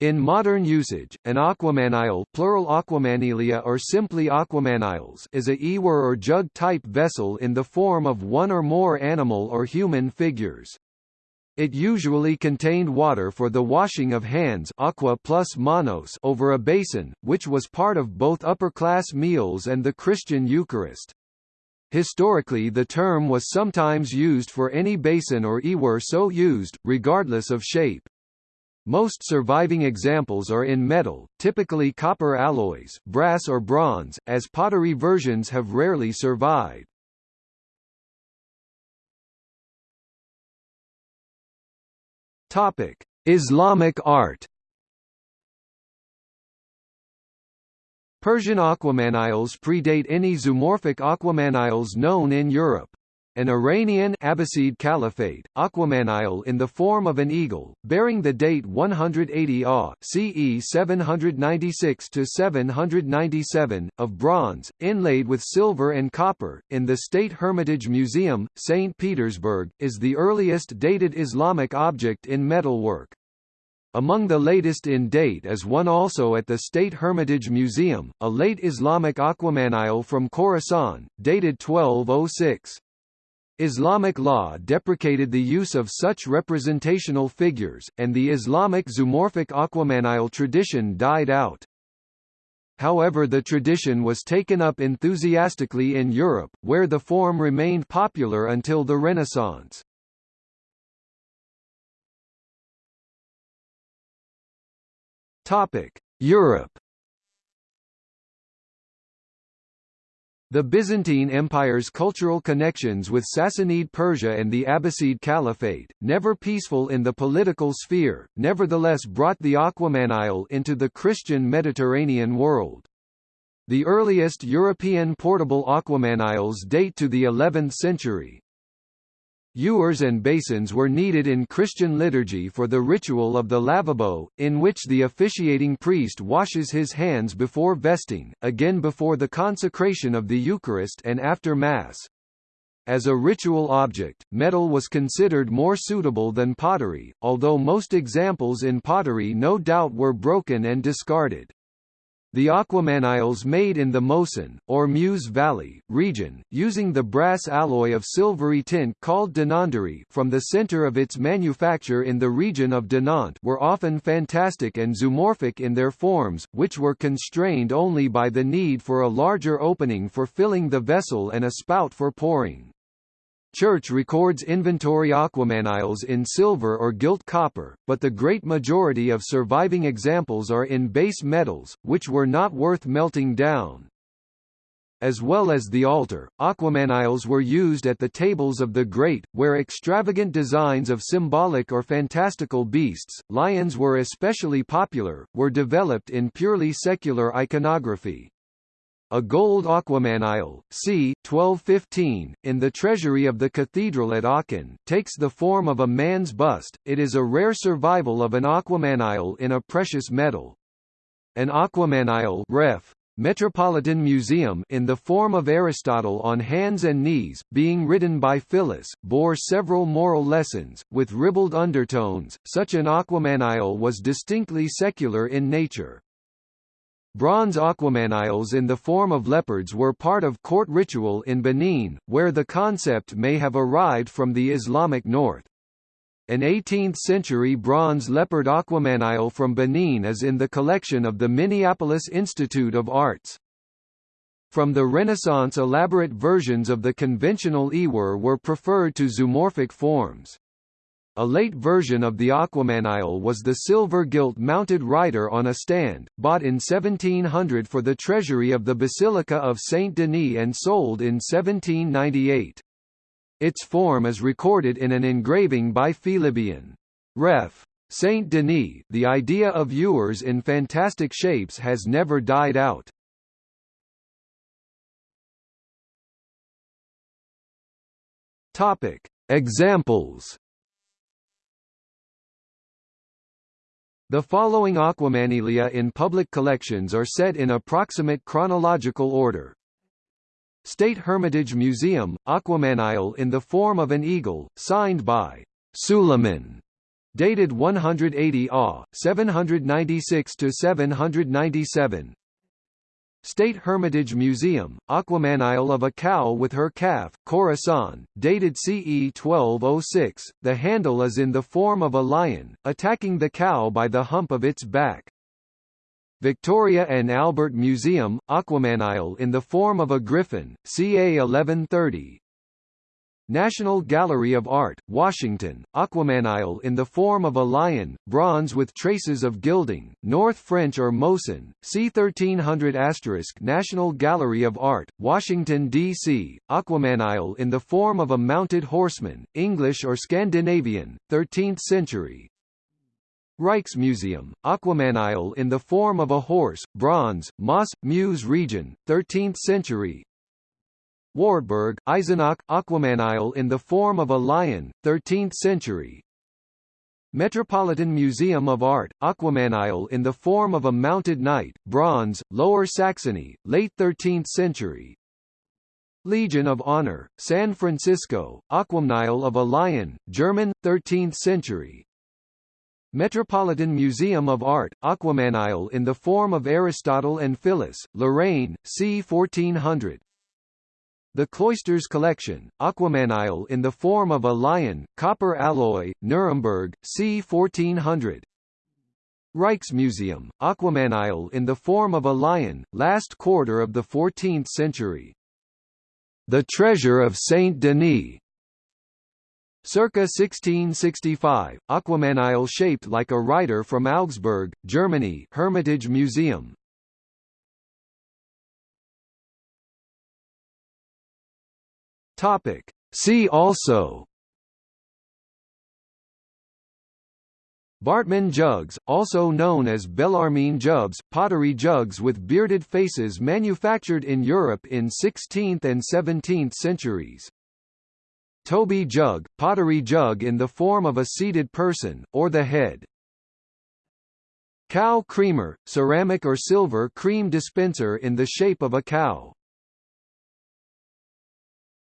In modern usage, an aquamanile plural aquamanilia or simply aquamaniles is a ewer or jug-type vessel in the form of one or more animal or human figures. It usually contained water for the washing of hands aqua plus manus over a basin, which was part of both upper-class meals and the Christian Eucharist. Historically the term was sometimes used for any basin or ewer so used, regardless of shape. Most surviving examples are in metal, typically copper alloys, brass or bronze, as pottery versions have rarely survived. Topic: Islamic art. Persian aquamaniles predate any zoomorphic aquamaniles known in Europe. An Iranian Abbasid Caliphate, aquamanile in the form of an eagle, bearing the date 180 AH, CE 796–797, of bronze, inlaid with silver and copper, in the State Hermitage Museum, St. Petersburg, is the earliest dated Islamic object in metalwork. Among the latest in date is one also at the State Hermitage Museum, a late Islamic aquamanile from Khorasan, dated 1206. Islamic law deprecated the use of such representational figures, and the Islamic zoomorphic aquamanile tradition died out. However the tradition was taken up enthusiastically in Europe, where the form remained popular until the Renaissance. Europe The Byzantine Empire's cultural connections with Sassanid Persia and the Abbasid Caliphate, never peaceful in the political sphere, nevertheless brought the aquamanile into the Christian Mediterranean world. The earliest European portable aquamaniles date to the 11th century, Ewers and basins were needed in Christian liturgy for the ritual of the lavabo, in which the officiating priest washes his hands before vesting, again before the consecration of the Eucharist and after Mass. As a ritual object, metal was considered more suitable than pottery, although most examples in pottery no doubt were broken and discarded. The aquamaniles made in the Mosan, or Meuse Valley, region, using the brass alloy of silvery tint called dinanderie from the center of its manufacture in the region of Dinant were often fantastic and zoomorphic in their forms, which were constrained only by the need for a larger opening for filling the vessel and a spout for pouring. Church records inventory aquamaniles in silver or gilt copper, but the great majority of surviving examples are in base metals, which were not worth melting down. As well as the altar, aquamaniles were used at the tables of the great, where extravagant designs of symbolic or fantastical beasts, lions were especially popular, were developed in purely secular iconography. A gold aquamanile, c. 1215, in the treasury of the cathedral at Aachen, takes the form of a man's bust. It is a rare survival of an aquamanile in a precious metal. An aquamanile ref. Metropolitan Museum in the form of Aristotle on hands and knees, being written by Phyllis, bore several moral lessons, with ribald undertones. Such an aquamanile was distinctly secular in nature. Bronze aquamaniles in the form of leopards were part of court ritual in Benin, where the concept may have arrived from the Islamic north. An 18th-century bronze leopard aquamanile from Benin is in the collection of the Minneapolis Institute of Arts. From the Renaissance elaborate versions of the conventional ewer were preferred to zoomorphic forms. A late version of the Aquamanile was the silver gilt-mounted rider on a stand, bought in 1700 for the treasury of the Basilica of Saint-Denis and sold in 1798. Its form is recorded in an engraving by Félibien. Ref. Saint Denis, the idea of ewers in fantastic shapes has never died out. Topic: Examples The following aquamanilia in public collections are set in approximate chronological order. State Hermitage Museum, aquamanile in the form of an eagle, signed by Suleiman Dated 180 AH, 796–797 State Hermitage Museum, Aquamanile of a cow with her calf, Khorasan, dated CE 1206, the handle is in the form of a lion, attacking the cow by the hump of its back. Victoria and Albert Museum, Aquamanile in the form of a griffin, ca 1130, National Gallery of Art, Washington, Aquamanile in the form of a lion, bronze with traces of gilding, North French or Mosan, c 1300 National Gallery of Art, Washington, D.C., Aquamanile in the form of a mounted horseman, English or Scandinavian, 13th century, Rijksmuseum, Aquamanile in the form of a horse, bronze, Moss, Meuse region, 13th century Wartburg, Eisenach, Aquamanile in the form of a lion, 13th century. Metropolitan Museum of Art, Aquamanile in the form of a mounted knight, bronze, Lower Saxony, late 13th century. Legion of Honor, San Francisco, Aquamanile of a lion, German, 13th century. Metropolitan Museum of Art, Aquamanile in the form of Aristotle and Phyllis, Lorraine, c. 1400 the Cloisters Collection, Aquamanile in the form of a lion, copper alloy, Nuremberg, c. 1400. Rijksmuseum, Aquamanile in the form of a lion, last quarter of the 14th century. The Treasure of Saint Denis, Circa 1665, Aquamanile shaped like a rider from Augsburg, Germany Hermitage Museum, Topic. See also Bartmann jugs, also known as Bellarmine jugs, pottery jugs with bearded faces manufactured in Europe in 16th and 17th centuries. Toby jug, pottery jug in the form of a seated person, or the head. Cow creamer, ceramic or silver cream dispenser in the shape of a cow.